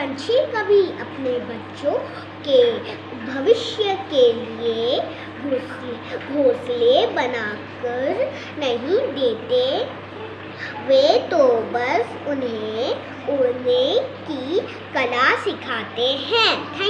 पंछी कभी अपने बच्चों के भविष्य के लिए घोंसले बनाकर नहीं देते। वे तो बस उन्हें उड़ने की कला सिखाते हैं।